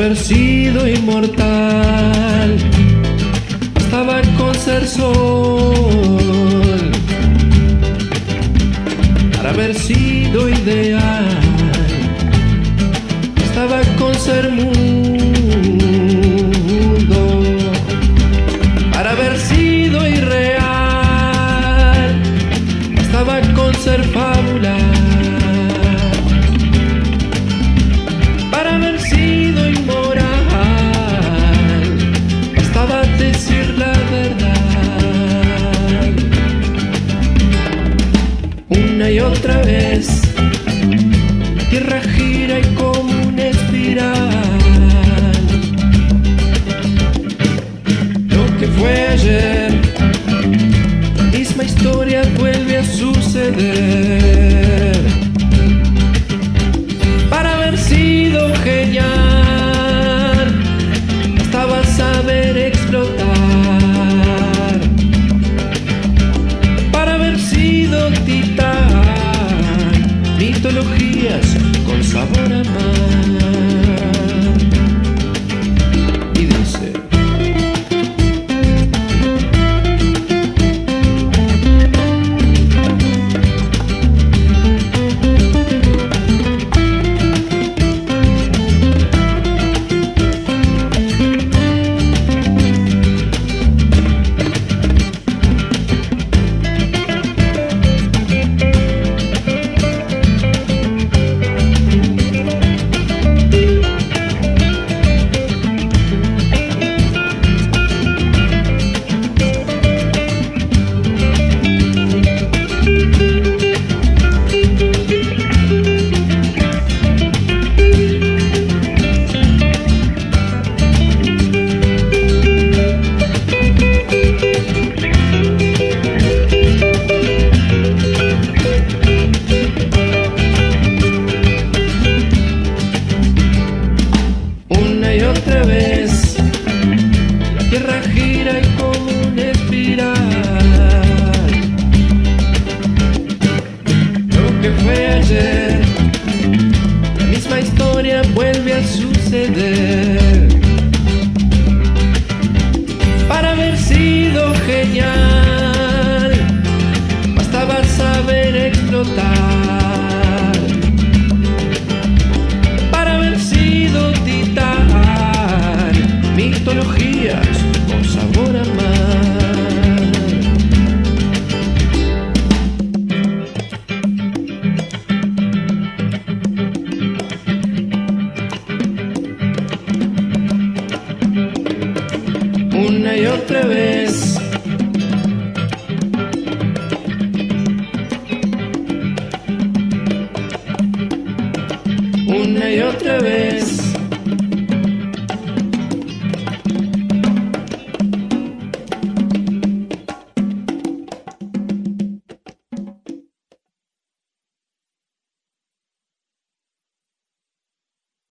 haber sido inmortal, estaba con ser sol. Para haber sido ideal, estaba con ser mundo. Para haber sido irreal, estaba con ser fábula. Otra vez, la tierra gira y como una espiral. Lo que fue ayer, misma historia vuelve a suceder. Para haber sido genial, bastaba saber explotar. Para haber sido titán, mitologías con sabor a mar. tierra gira y como una espiral. Lo que fue ayer La misma historia vuelve a suceder. Para haber sido genial Bastaba saber explotar. Para haber sido titán Mitología una y otra vez. Una y otra vez.